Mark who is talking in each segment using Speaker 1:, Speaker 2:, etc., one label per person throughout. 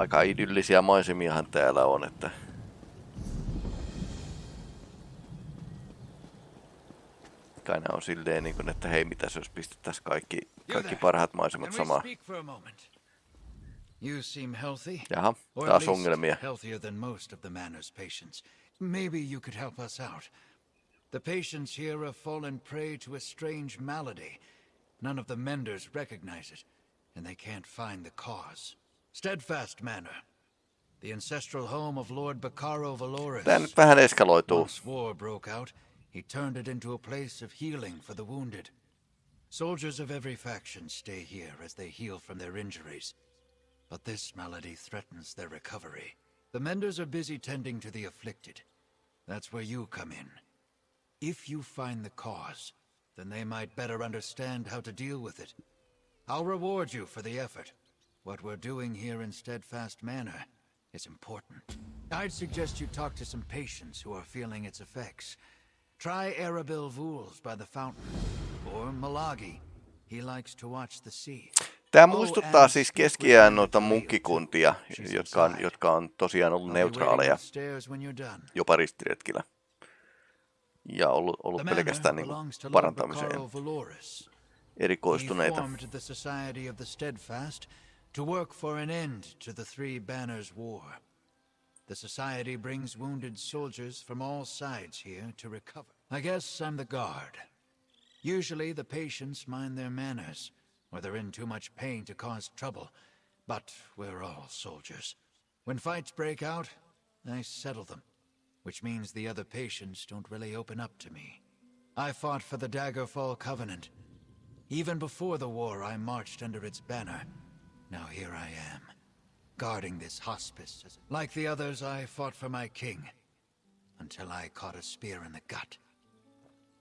Speaker 1: aika idyllisiä maisemiahan täällä on, että kai nämä on silleen, niin kuin, että hei, mitä jos pistettäisiin kaikki, kaikki parhaat maisemat samaan.
Speaker 2: You seem healthy.
Speaker 1: Jaha,
Speaker 2: Or
Speaker 1: taas ongelmia.
Speaker 2: healthier than most of the manor's patients. Maybe you could help us out. The patients here have fallen prey to a strange malady. None of the menders recognize it, and they can't find the cause. Steadfast Manor. The ancestral home of Lord Bacaro Valoris.
Speaker 1: Tää nyt vähän eskaloituu.
Speaker 2: Once war broke out, he turned it into a place of healing for the wounded. Soldiers of every faction stay here as they heal from their injuries. But this malady threatens their recovery. The menders are busy tending to the afflicted. That's where you come in. If you find the cause, then they might better understand how to deal with it. I'll reward you for the effort. What we're doing here in Steadfast Manor is important. I'd suggest you talk to some patients who are feeling its effects. Try Arabil Vools by the fountain, or Malagi. He likes to watch the sea.
Speaker 1: Tämä muistuttaa siis keskiään noita munkkikuntia, jotka on, jotka on tosiaan ollut neutraaleja jopa ristiretkillä. Ja ollut, ollut pelkästään niin
Speaker 2: Lord
Speaker 1: parantamiseen erikoistuneita.
Speaker 2: To work for an end to the Three Banners War. The Society brings wounded soldiers from all sides here to recover. I guess I'm the guard. Usually the patients mind their manners, or they're in too much pain to cause trouble, but we're all soldiers. When fights break out, I settle them, which means the other patients don't really open up to me. I fought for the Daggerfall Covenant, even before the war, I marched under its banner. Now here I am, guarding this hospice. Like the others, I fought for my king, until I caught a spear in the gut.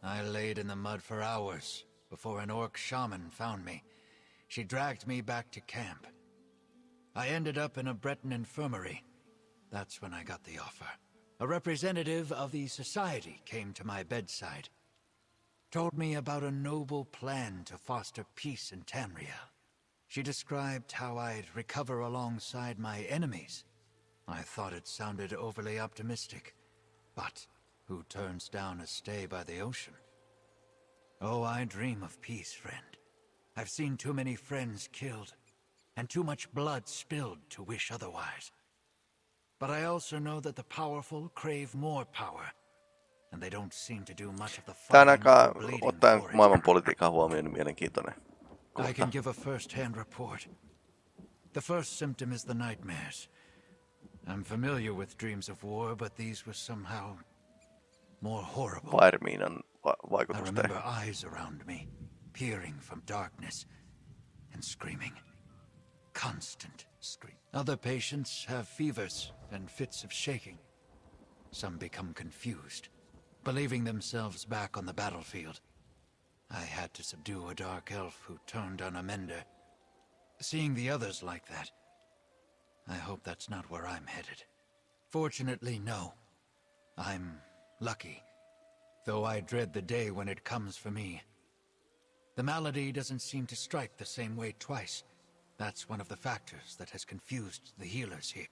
Speaker 2: I laid in the mud for hours before an orc shaman found me. She dragged me back to camp. I ended up in a Breton infirmary. That's when I got the offer. A representative of the society came to my bedside told me about a noble plan to foster peace in Tamriel. She described how I'd recover alongside my enemies. I thought it sounded overly optimistic, but who turns down a stay by the ocean? Oh, I dream of peace, friend. I've seen too many friends killed, and too much blood spilled to wish otherwise. But I also know that the powerful crave more power, and they don't seem to do much of the fighting bleeding
Speaker 1: ottaen maailmanpolitiikan huomioon, niin mielenkiintoinen.
Speaker 2: I can give a first-hand report. The first symptom is the nightmares. I'm familiar with dreams of war, but these were somehow more horrible.
Speaker 1: Vairmiinan va-
Speaker 2: I remember eyes around me, peering from darkness, and screaming. Constant scream. Other patients have fevers and fits of shaking. Some become confused, believing themselves back on the battlefield. I had to subdue a dark elf who turned on a mender. Seeing the others like that, I hope that's not where I'm headed. Fortunately, no. I'm lucky, though I dread the day when it comes for me. The malady doesn't seem to strike the same way twice. That's one of the factors that has confused the healers here.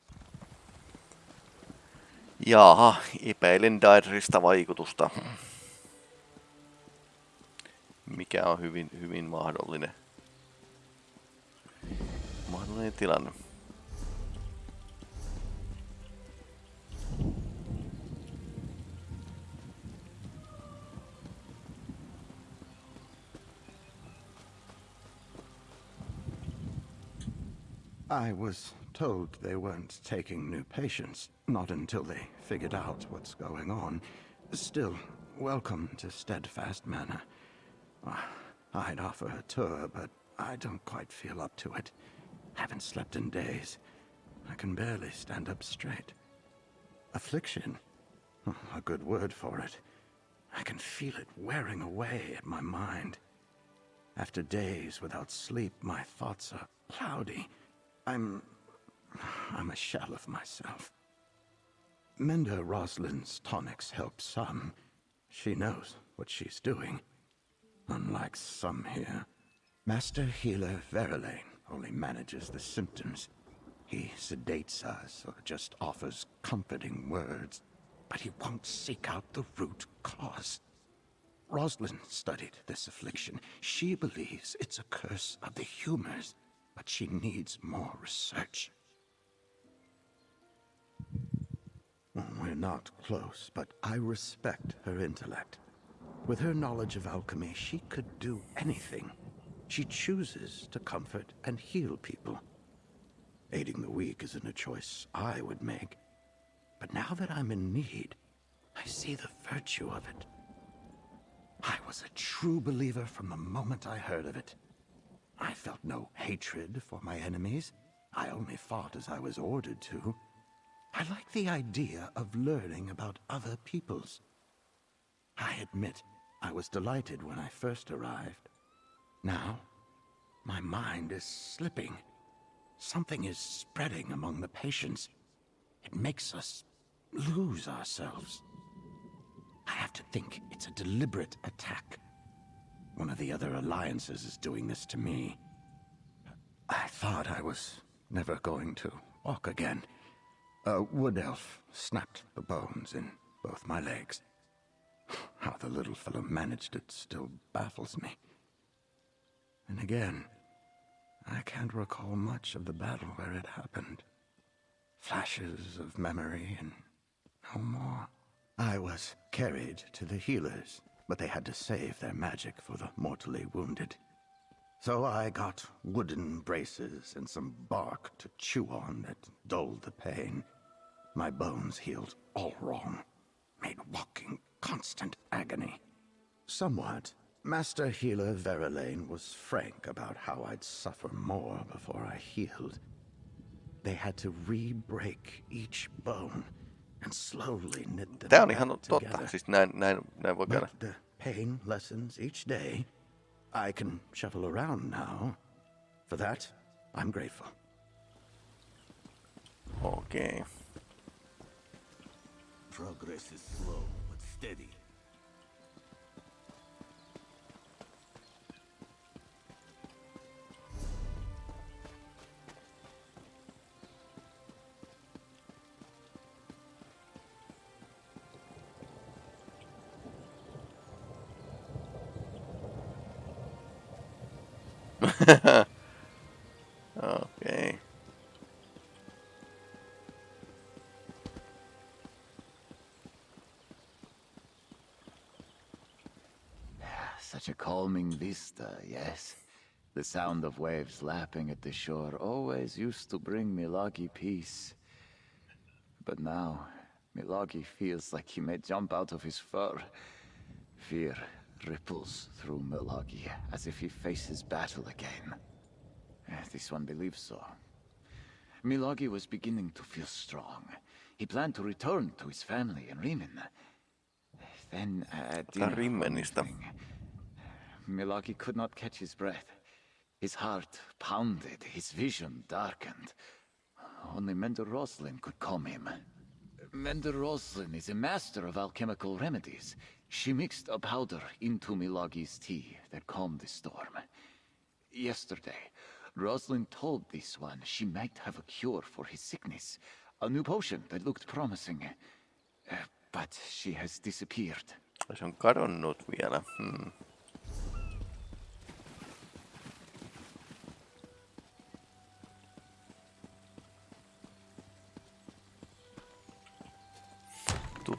Speaker 1: Jaaha, epäilen Daedrista vaikutusta. Mikä on hyvin, hyvin mahdollinen, mahdollinen tilanne.
Speaker 3: I was told they weren't taking new patients, not until they figured out what's going on. Still, welcome to Steadfast Manor. Ah, I'd offer a tour, but I don't quite feel up to it. Haven't slept in days. I can barely stand up straight. Affliction? Oh, A good word for it. I can feel it wearing away at my mind. After days without sleep, my thoughts are cloudy. I'm. I'm a shell of myself. Menda Roslyn's tonics help some. She knows what she's doing. Unlike some here, Master Healer Verilane only manages the symptoms. He sedates us or just offers comforting words, but he won't seek out the root cause. Rosalind studied this affliction. She believes it's a curse of the humors, but she needs more research. We're not close, but I respect her intellect. With her knowledge of alchemy, she could do anything. She chooses to comfort and heal people. Aiding the weak isn't a choice I would make. But now that I'm in need, I see the virtue of it. I was a true believer from the moment I heard of it. I felt no hatred for my enemies. I only fought as I was ordered to. I like the idea of learning about other peoples. I admit, I was delighted when I first arrived. Now, my mind is slipping. Something is spreading among the patients. It makes us lose ourselves. I have to think it's a deliberate attack. One of the other alliances is doing this to me. I thought I was never going to walk again. A wood elf snapped the bones in both my legs. How the little fellow managed it still baffles me. And again, I can't recall much of the battle where it happened. Flashes of memory and no more. I was carried to the healers, but they had to save their magic for the mortally wounded. So I got wooden braces and some bark to chew on that dulled the pain. My bones healed all wrong, made walking constant agony. Somewhat. Master healer Verlaine was frank about how I'd suffer more before I healed. They had to re-break each bone and slowly knit them
Speaker 1: Tää on
Speaker 3: back
Speaker 1: ihan totta.
Speaker 3: together.
Speaker 1: Siis näin, näin, näin voi käydä.
Speaker 3: But the pain lessens each day. I can shuffle around now. For that, I'm grateful.
Speaker 1: Okei.
Speaker 4: Progress is slow, but steady. vista, yes. The sound of waves lapping at the shore always used to bring Milagi peace. But now, Milagi feels like he may jump out of his fur. Fear ripples through Milagi as if he faces battle again. Eh, This one believes so. Milagi was beginning to feel strong. He planned to return to his family in Rimmen. Then, uh, dinner one
Speaker 1: Rimmenistä.
Speaker 4: Milagi could not catch his breath. His heart pounded, his vision darkened. Only Mender Roslin could calm him. Mender Roslin is a master of alchemical remedies. She mixed a powder into Milagi's tea that calmed the storm. Yesterday, Roslin told this one she might have a cure for his sickness, a new potion that looked promising. Uh, but she has disappeared.
Speaker 1: Se on kadonnut vielä. Hmm.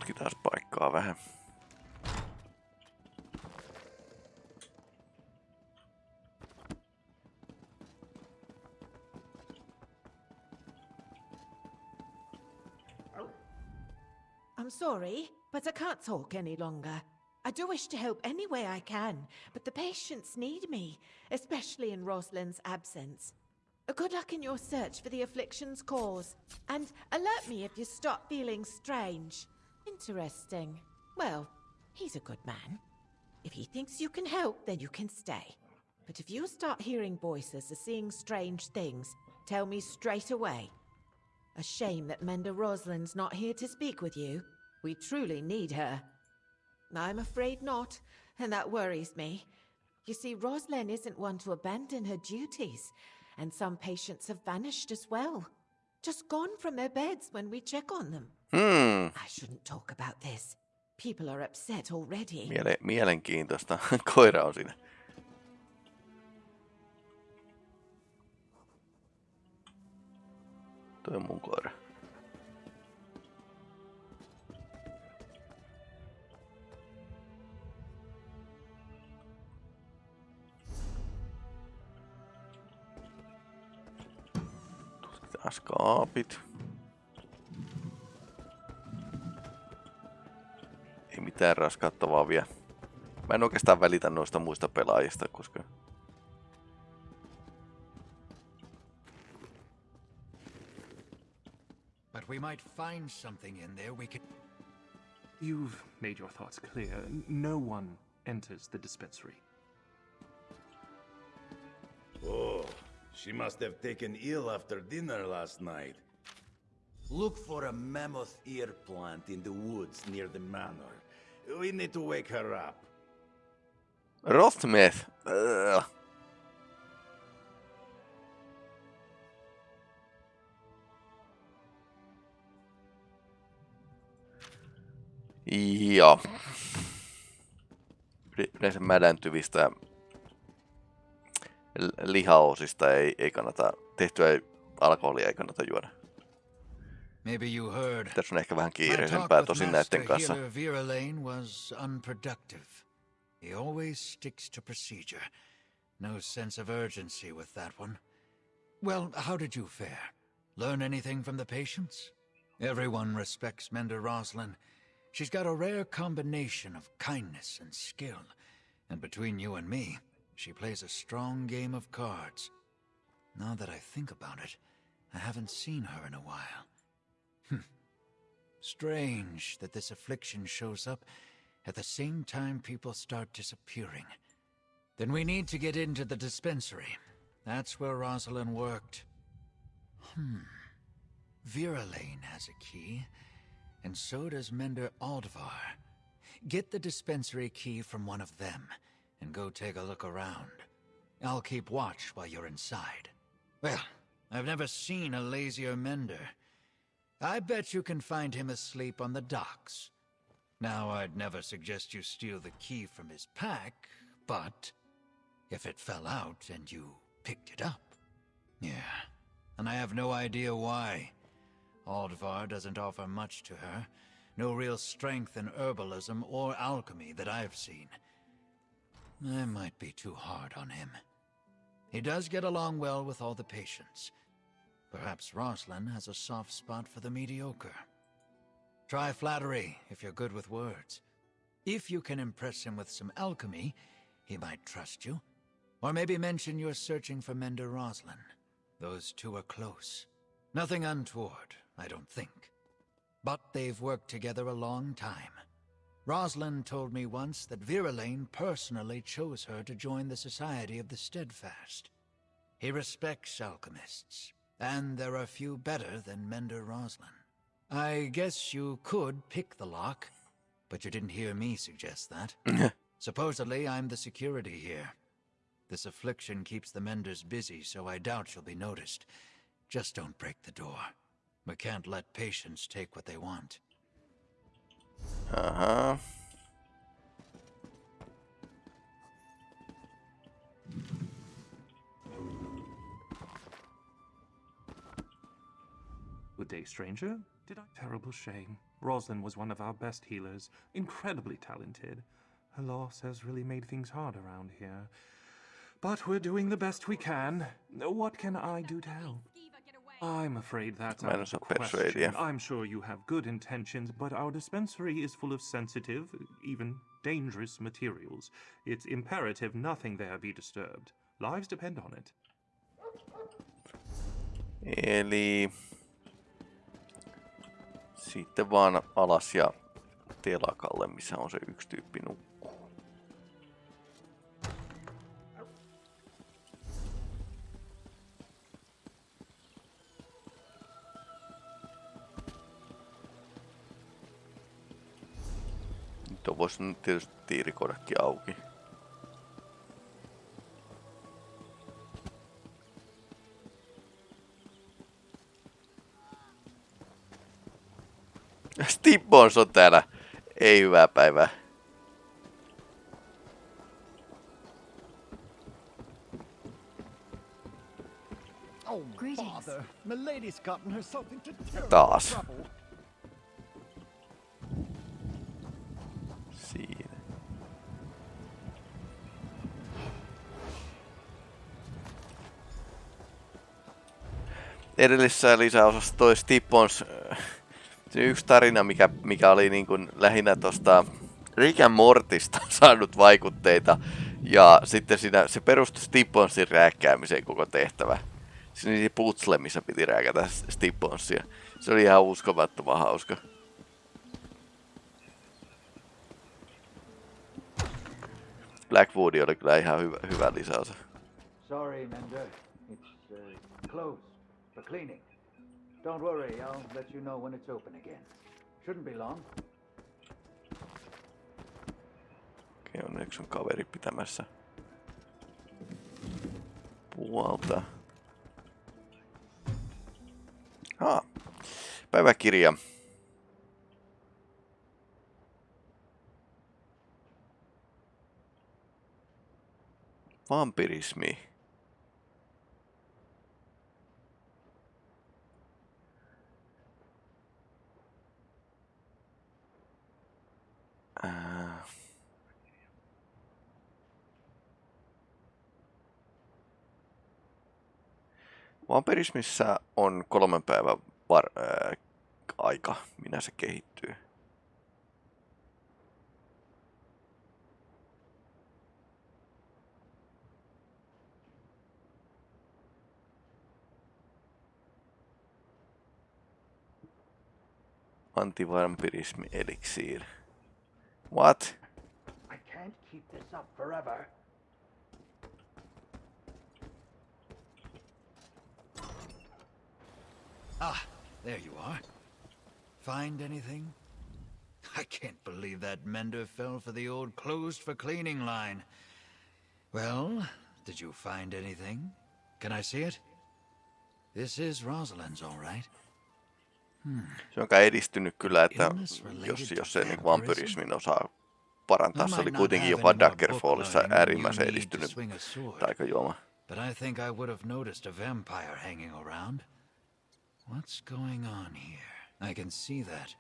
Speaker 1: Tutkitaan paikkaa vähän.
Speaker 5: I'm sorry, but I can't talk any longer. I do wish to help any way I can, but the patients need me, especially in Rosalind's absence. Good luck in your search for the affliction's cause, and alert me if you start feeling strange. Interesting. Well, he's a good man. If he thinks you can help, then you can stay. But if you start hearing voices or seeing strange things, tell me straight away. A shame that Mender Rosalind's not here to speak with you. We truly need her. I'm afraid not, and that worries me. You see, Rosalind isn't one to abandon her duties, and some patients have vanished as well. just gone from their beds when we check on them.
Speaker 1: Hmm,
Speaker 5: I shouldn't talk about this. People are upset already.
Speaker 1: miele- mielenkiintoista. Koira on siinä. Toi on mun koira. Tutkitaan skaapit. Ei mitään raskauttavaa vielä. Mä en oikeastaan välitä noista muista pelaajista, koska
Speaker 2: But we might find something in there we can.
Speaker 6: You've made your thoughts clear. No one enters the dispensary.
Speaker 7: Oh, she must have taken ill after dinner last night. Look for a mammoth ear plant in the woods near the manor. We need to wake her up.
Speaker 1: Rothmeth. Ugh. Joo. Yle- Yleensä mädäntyvistä l- lihaosista ei, ei kannata, tehtyä alkoholia ei kannata juoda.
Speaker 2: Maybe you heard.
Speaker 1: Tässä on ehkä vähän kiireisempää tosin näiden kanssa.
Speaker 2: Vera Lane was unproductive. He always sticks to procedure. No sense of urgency with that one. Well, how did you fare? Learn anything from the patients? Everyone respects Mender Roslin. She's got a rare combination of kindness and skill. And between you and me, she plays a strong game of cards. Now that I think about it, I haven't seen her in a while. Strange that this affliction shows up at the same time people start disappearing. Then we need to get into the dispensary. That's where Rosalind worked. Hmm. Vera Lane has a key, and so does Mender Aldvar. Get the dispensary key from one of them, and go take a look around. I'll keep watch while you're inside. Well, I've never seen a lazier Mender. I bet you can find him asleep on the docks. Now, I'd never suggest you steal the key from his pack, but if it fell out and you picked it up. Yeah, and I have no idea why. Aldvar doesn't offer much to her. No real strength in herbalism or alchemy that I've seen. I might be too hard on him. He does get along well with all the patients. Perhaps Roslin has a soft spot for the mediocre. Try flattery if you're good with words. If you can impress him with some alchemy, he might trust you. Or maybe mention you're searching for Mender Roslin. Those two are close. Nothing untoward, I don't think. But they've worked together a long time. Roslin told me once that Vera Lane personally chose her to join the Society of the Steadfast. He respects alchemists, and there are few better than Mender Roslin. I guess you could pick the lock, but you didn't hear me suggest that. Supposedly, I'm the security here. This affliction keeps the Menders busy, so I doubt you'll be noticed. Just don't break the door. We can't let patients take what they want.
Speaker 1: Aha.
Speaker 6: Good day, stranger. Did I? Terrible shame. Roslyn was one of our best healers, incredibly talented. Her loss has really made things hard around here. But we're doing the best we can. What can I do to help? I'm afraid that's out of the question. I'm sure you have good intentions, but our dispensary is full of sensitive, even dangerous materials. It's imperative nothing there be disturbed. Lives depend on it.
Speaker 1: Eli sitten vaan alas ja telakalle, missä on se yksi tyyppi nukkuu. Nyt on voisi tietysti tiirikodakin auki. Tibbons on täällä. Ei hyvää päivää. Taas. Siinä. Edellisessä lisäosassa toi Stippons se yksi tarina, mikä, mikä oli niin kuin lähinnä tuosta Rick and Mortista saanut vaikutteita. Ja sitten siinä, se perustui Stipponsin rääkkäämiseen koko tehtävä. Siinä oli putsle, missä piti rääkätä Stipponsia. Se oli ihan uskomattoman hauska. Blackwood oli kyllä ihan hyvä, hyvä lisäosa.
Speaker 2: Sorry, Mender. It's uh, closed for cleaning. Don't worry, I'll let you know when it's open again. Shouldn't be long.
Speaker 1: Okei, onneksi on kaveri pitämässä puolta. Ah, päiväkirja. Vampirismi. Vampirismissa on kolmen päivän var- ää, aika, minä se kehittyy. Antivampirismi eliksiir. What?
Speaker 2: I can't keep this up forever. Ah, there you are. Find anything? I can't believe that Mender fell for the old closed for cleaning line. Well, did you find anything? Can I see it? This is Rosalind's, all right.
Speaker 1: Se on kai edistynyt kyllä, että jos, jos se niin vampyrismin osaa parantaa, se oli kuitenkin jopa Daggerfallissa äärimmäisen edistynyt taikajuoma.
Speaker 2: But I think I would have noticed a vampire hanging around. What's going on here? I can see that.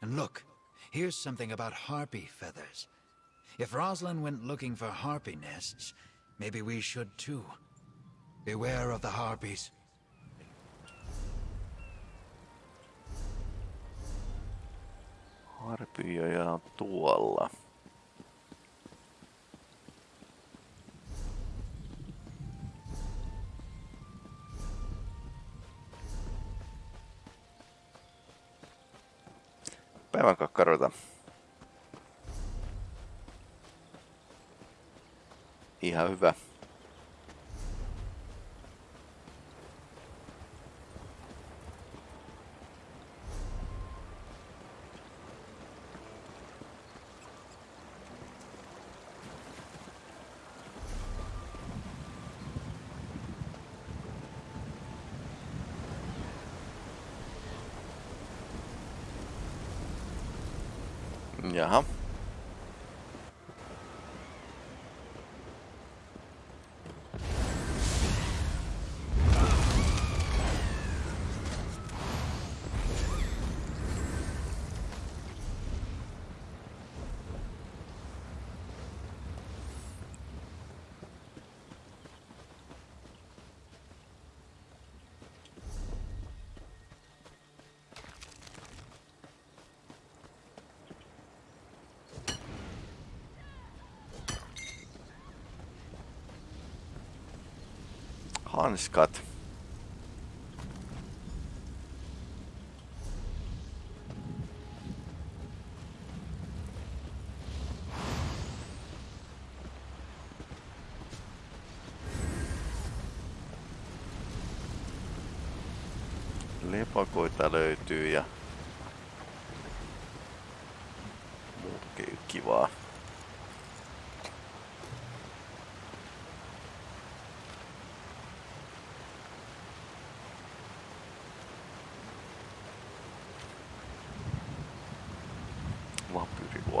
Speaker 2: And look, here's something about harpy feathers. If Rosalind went looking for harpy nests, maybe we should too. Beware of the harpies.
Speaker 1: Harpioja tuolla. Päivän kakkaroita. Ihan hyvä. Jaha. Hanskat. Lepakoita löytyy ja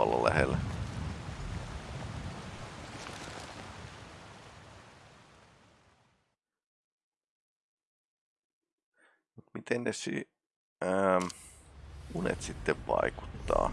Speaker 1: tuolla lähellä. Miten ne si- ähm, unet sitten vaikuttaa?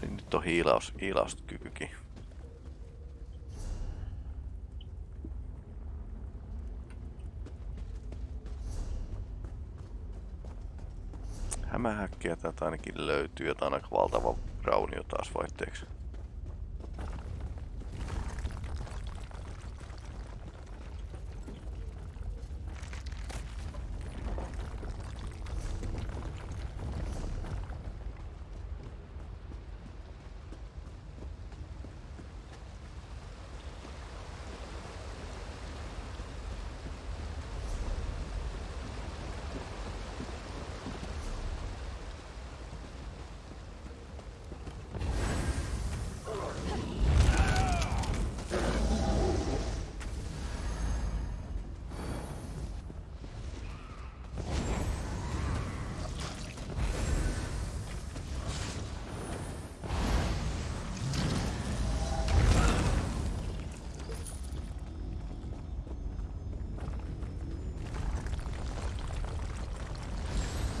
Speaker 1: Niin nyt on hiilaus, hiilauskykykin. Hämähäkkiä täältä ainakin löytyy, jotain aika valtava raunio taas vaihteeksi.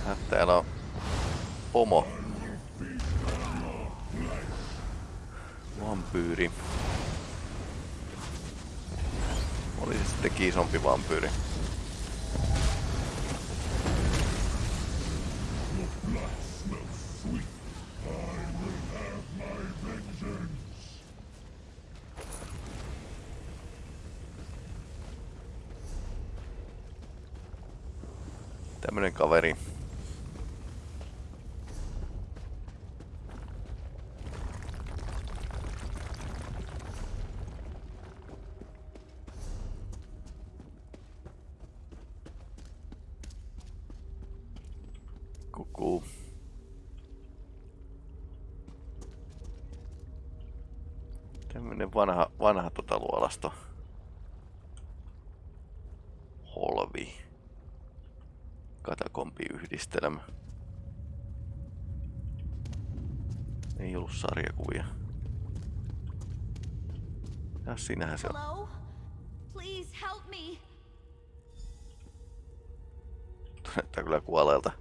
Speaker 1: Äh, Täällä on pomo. Vampyyri. Oli sitten isompi vampyyri. Vanha, vanha tota luolasto. Holvi. Katakombiyhdistelmä. Ei ollut sarjakuvia. Ja sinähän se on.
Speaker 8: Hello? Please help me.
Speaker 1: Näyttää kyllä kuolleelta.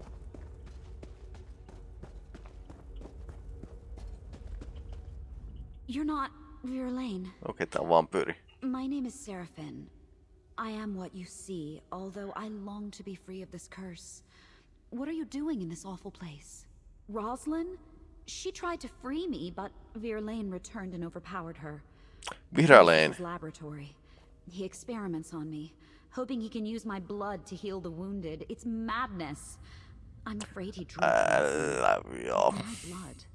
Speaker 8: You're not Verlaine.
Speaker 1: Okei, tää on vampyyri.
Speaker 8: My name is Seraphin. I am what you see, although I long to be free of this curse. What are you doing in this awful place? Roslyn? She tried to free me, but Verlaine returned and overpowered her. His laboratory. He experiments on me, hoping he can use my blood to heal the wounded. It's madness. I'm afraid he drew
Speaker 1: Älä joo.
Speaker 8: my blood.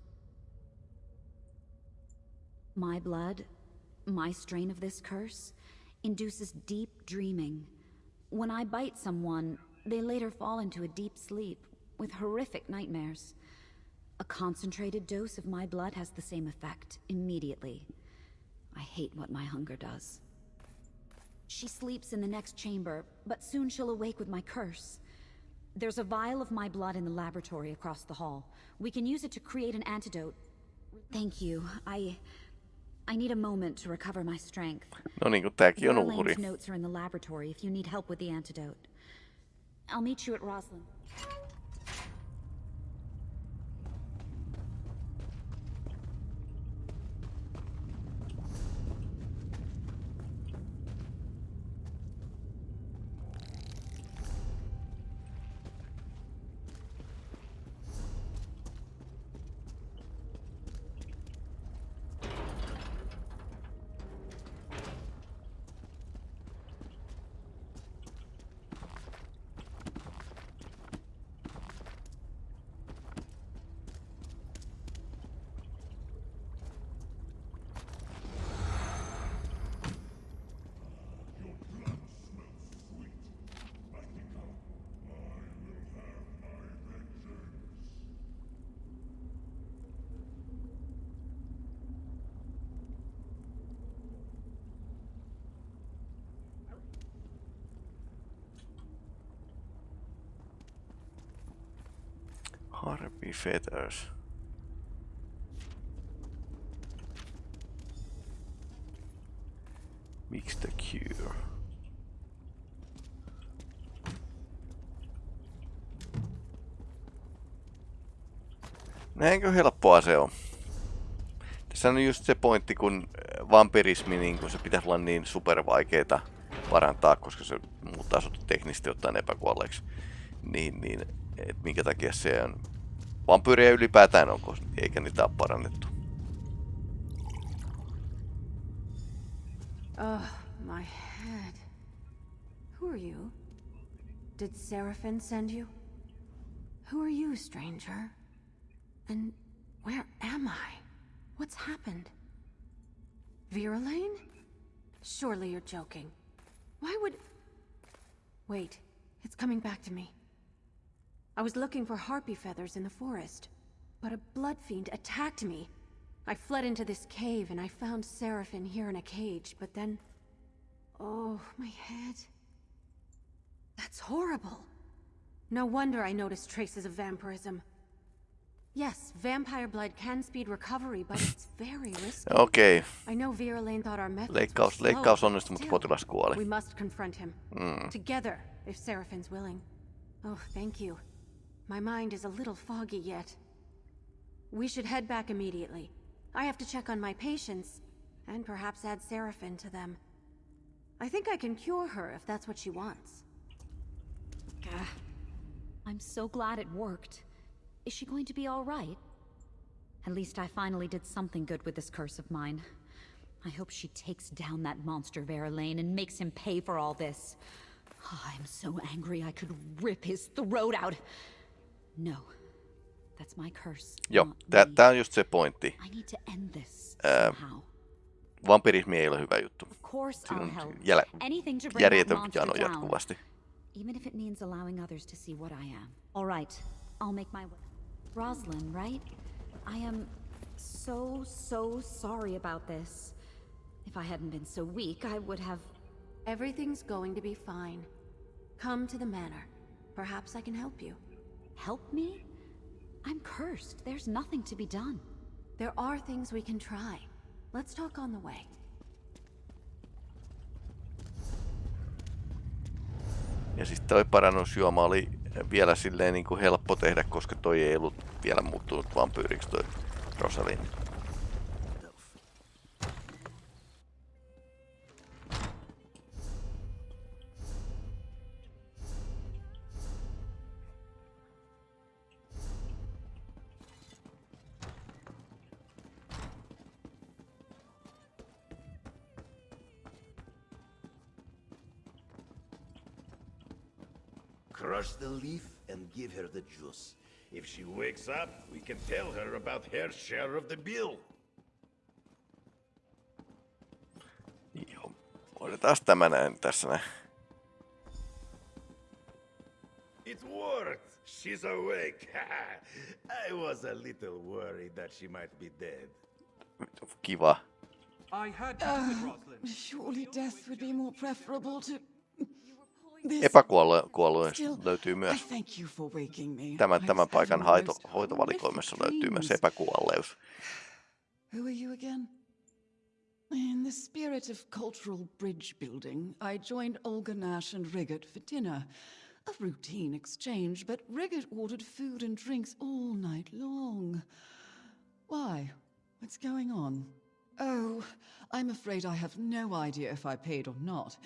Speaker 8: My blood, my strain of this curse, induces deep dreaming. When I bite someone, they later fall into a deep sleep with horrific nightmares. A concentrated dose of my blood has the same effect immediately. I hate what my hunger does. She sleeps in the next chamber, but soon she'll awake with my curse. There's a vial of my blood in the laboratory across the hall. We can use it to create an antidote. Thank you. I... I need a moment to recover my strength.
Speaker 1: No niin kuin tääkin on uhri.
Speaker 8: Notes are in the laboratory if you need help with the antidote. I'll meet you at Roslyn.
Speaker 1: Harpy feathers. Mix the cure. Näinkö helppoa se on? Tässä on just se pointti, kun äh, vampirismi, niin kun se pitäisi olla niin supervaikeeta parantaa, koska se muuttaa sut teknisesti ottaen epäkuolleeksi. Niin, niin, et minkä takia se on vampyyriä ylipäätään onko, eikä niitä ole parannettu.
Speaker 9: Oh, my head. Who are you? Did Seraphim send you? Who are you, stranger? And where am I? What's happened? Virulane? Surely you're joking. Why would... Wait, it's coming back to me. I was looking for harpy feathers in the forest, but a blood fiend attacked me. I fled into this cave and I found Seraphin here in a cage, but then... Oh, my head. That's horrible. No wonder I noticed traces of vampirism. Yes, vampire blood can speed recovery, but it's very risky.
Speaker 1: Okay.
Speaker 9: I know Virulane thought our methods
Speaker 1: leikkaus,
Speaker 9: were
Speaker 1: leikkaus onnistui, mutta potilas kuoli.
Speaker 9: We must confront him.
Speaker 1: Mm.
Speaker 9: Together, if Seraphin's willing. Oh, thank you. My mind is a little foggy yet. We should head back immediately. I have to check on my patients, and perhaps add Seraphin to them. I think I can cure her if that's what she wants.
Speaker 8: Gah. I'm so glad it worked. Is she going to be all right? At least I finally did something good with this curse of mine. I hope she takes down that monster Verlaine and makes him pay for all this. Oh, I'm so angry I could rip his throat out. No. That's my curse.
Speaker 1: Joo,
Speaker 8: not
Speaker 1: tää,
Speaker 8: me.
Speaker 1: tää on just se pointti.
Speaker 8: I need to end this
Speaker 1: Ää,
Speaker 8: somehow.
Speaker 1: Vampirismi ei ole hyvä juttu. Siinä
Speaker 8: I'll
Speaker 1: on
Speaker 8: help.
Speaker 1: jäl,
Speaker 8: Anything to bring that
Speaker 1: järjetön jano jatkuvasti.
Speaker 8: Even if it means allowing others to see what I am. All right, I'll make my way. Roslyn, right? I am so, so sorry about this. If I hadn't been so weak, I would have...
Speaker 9: Everything's going to be fine. Come to the manor. Perhaps I can help you.
Speaker 8: Help me? I'm cursed. There's nothing to be done.
Speaker 9: There are things we can try. Let's talk on the way.
Speaker 1: Ja siis toi parannusjuoma oli vielä silleen niin kuin helppo tehdä, koska toi ei ollut vielä muuttunut vampyyriksi toi Rosalind.
Speaker 7: Give her the juice. If she wakes up, we can tell her about her share of the bill.
Speaker 1: Joo. Otetaan tämä näin tässä näin.
Speaker 7: It worked! She's awake! I was a little worried that she might be dead.
Speaker 1: Kiva.
Speaker 6: I had to do.
Speaker 10: Surely death would be more preferable to Still,
Speaker 1: löytyy myös.
Speaker 10: thank you for waking me.
Speaker 1: Tämän, tämän paikan haito, hoitovalikoimassa löytyy myös epäkuolleus.
Speaker 10: Who are you again? In the spirit of cultural bridge building, I joined Olga Nash and Riggett for dinner. A routine exchange, but Riggett ordered food and drinks all night long. Why? What's going on? Oh, I'm afraid I have no idea if I paid or not.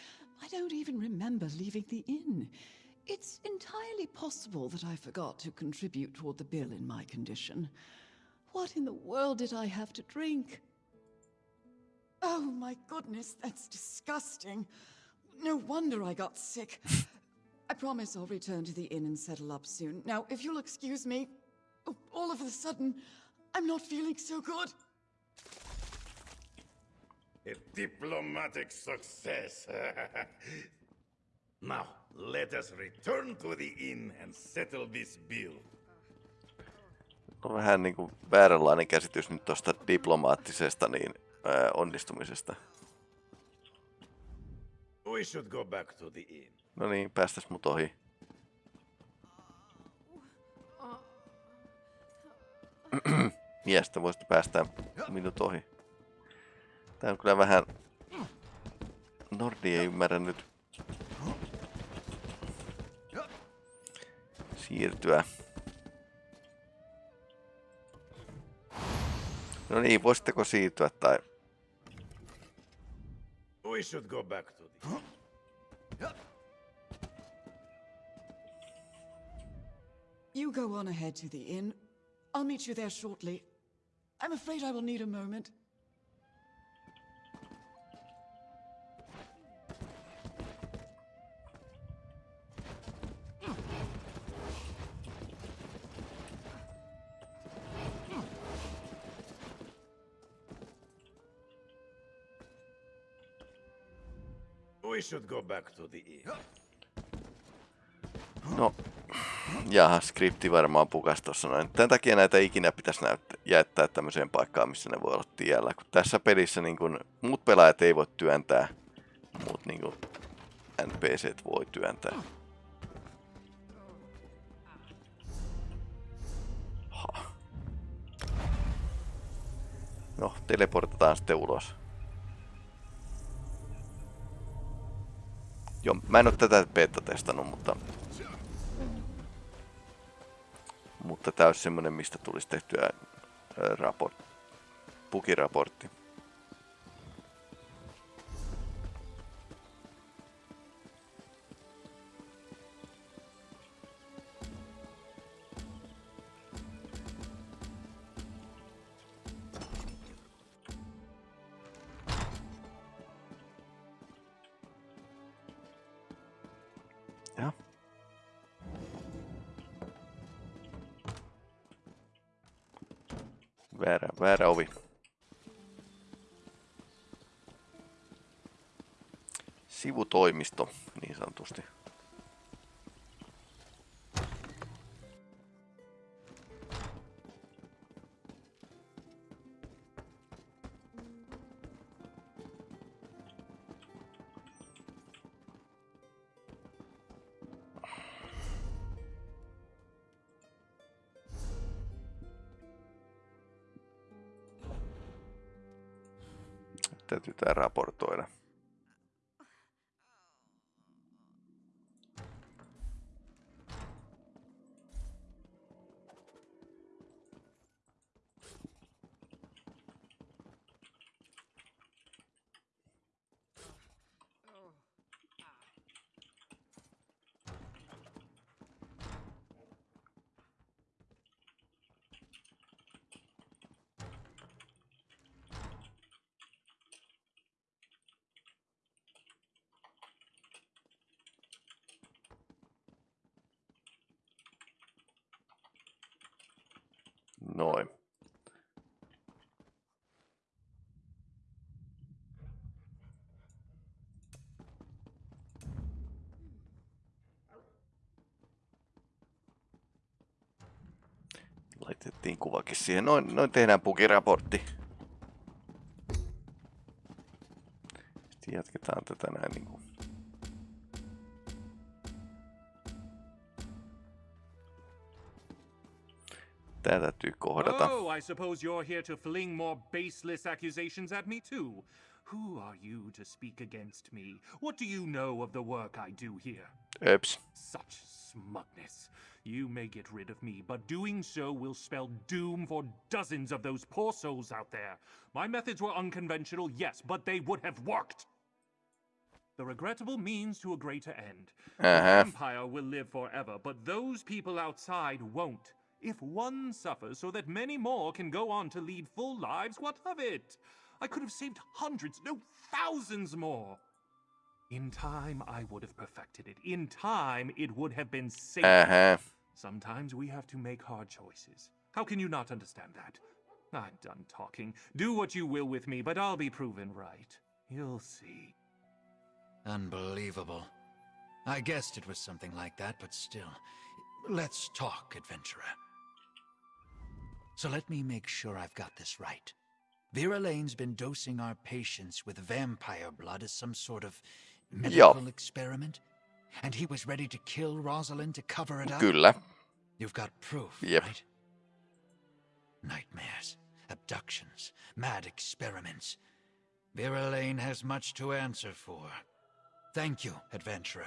Speaker 10: I don't even remember leaving the inn. It's entirely possible that I forgot to contribute toward the bill in my condition. What in the world did I have to drink? Oh my goodness, that's disgusting. No wonder I got sick. I promise I'll return to the inn and settle up soon. Now, if you'll excuse me, oh, all of a sudden, I'm not feeling so good.
Speaker 7: A diplomatic success. now, let us return to the inn and settle this bill.
Speaker 1: On vähän niin kuin vääränlainen käsitys nyt tuosta diplomaattisesta niin, ää, onnistumisesta.
Speaker 7: We should go back to the inn.
Speaker 1: No niin, päästäs mut ohi. miestä voisi päästää minut ohi. Tää on kyllä vähän... Nordi ei ymmärrä nyt siirtyä. No niin, voisitteko siirtyä tai...
Speaker 7: We should go back to the...
Speaker 10: You go on ahead to the inn. I'll meet you there shortly. I'm afraid I will need a moment.
Speaker 7: We should go back to the inn.
Speaker 1: No, jaha, skripti varmaan pukas tossa noin. Tän takia näitä ikinä pitäisi näyttää, jättää tämmöiseen paikkaan, missä ne voi olla tiellä. Kun tässä pelissä niin kun, muut pelaajat ei voi työntää, muut niin kun, NPCt voi työntää. Ha. No, teleportataan sitten ulos. Joo, mä en oo tätä beta-testannut, mutta... Mutta tää olisi semmonen, mistä tulisi tehtyä raport, pukiraportti. Sivutoimisto, niin sanotusti. Täytyy tää raportoida. Noin. Laitettiin kuvakin siihen. Noin, noin tehdään pukiraportti. Sitten jatketaan tätä näin niin kuin Tää täytyy kohdata.
Speaker 6: Oh, I suppose you're here to fling more baseless accusations at me too. Who are you to speak against me? What do you know of the work I do here?
Speaker 1: Öps.
Speaker 6: Such smugness. You may get rid of me, but doing so will spell doom for dozens of those poor souls out there. My methods were unconventional, yes, but they would have worked. The regrettable means to a greater end. The
Speaker 1: Uh-huh.
Speaker 6: empire will live forever, but those people outside won't. If one suffers so that many more can go on to lead full lives, what of it? I could have saved hundreds, no, thousands more. In time, I would have perfected it. In time, it would have been safe.
Speaker 1: Uh-huh.
Speaker 6: Sometimes we have to make hard choices. How can you not understand that? I'm done talking. Do what you will with me, but I'll be proven right. You'll see.
Speaker 2: Unbelievable. I guessed it was something like that, but still. Let's talk, adventurer. So let me make sure I've got this right. Vera Lane's been dosing our patients with vampire blood as some sort of medical experiment? And he was ready to kill Rosalind to cover it up?
Speaker 1: Kyllä.
Speaker 2: You've got proof,
Speaker 1: Yep.
Speaker 2: right? Nightmares. abductions, mad experiments. Vera Lane has much to answer for. Thank you, adventurer.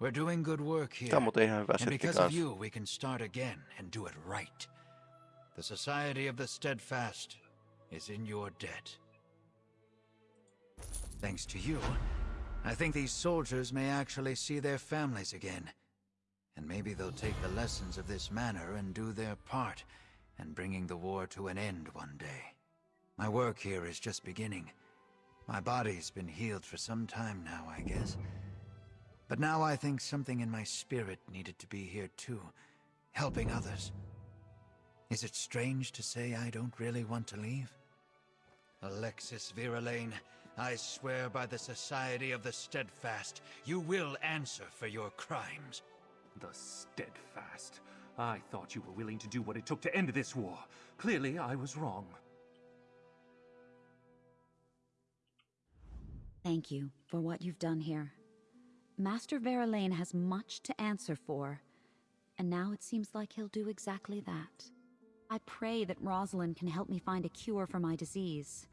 Speaker 2: We're doing good work here.
Speaker 1: Tämä on muuten ihan hyvä
Speaker 2: And because of you, we can start again and do it right. The Society of the Steadfast is in your debt. Thanks to you, I think these soldiers may actually see their families again. And maybe they'll take the lessons of this manor and do their part in bringing the war to an end one day. My work here is just beginning. My body's been healed for some time now, I guess. But now I think something in my spirit needed to be here too, helping others. Is it strange to say I don't really want to leave? Alexis Viralane, I swear by the Society of the Steadfast, you will answer for your crimes.
Speaker 6: The steadfast. I thought you were willing to do what it took to end this war. Clearly, I was wrong.
Speaker 8: Thank you for what you've done here. Master Verilane has much to answer for, and now it seems like he'll do exactly that. I pray that Rosalind can help me find a cure for my disease.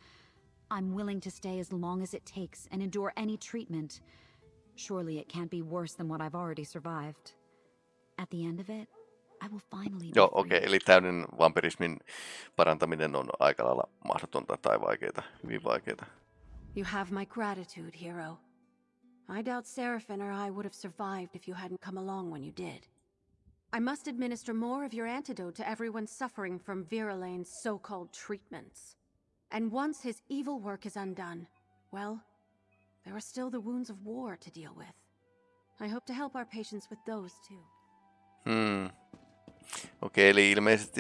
Speaker 8: I'm willing to stay as long as it takes and endure any treatment. Surely it can't be worse than what I've already survived. At the end of it, I will finally be
Speaker 1: Joo,
Speaker 8: free.
Speaker 1: okei, okay, eli täyden vampirismin parantaminen on aika lailla mahdotonta tai vaikeaa, hyvin vaikeaa.
Speaker 9: You have my gratitude, hero. I doubt Seraphin or I would have survived if you hadn't come along when you did. I must administer more of your antidote to everyone suffering from Viralane's so-called treatments. And once his evil work is undone, well, there are still the wounds of war to deal with. I hope to help our patients with those too.
Speaker 1: Hmm. Okei, eli ilmeisesti